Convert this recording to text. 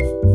you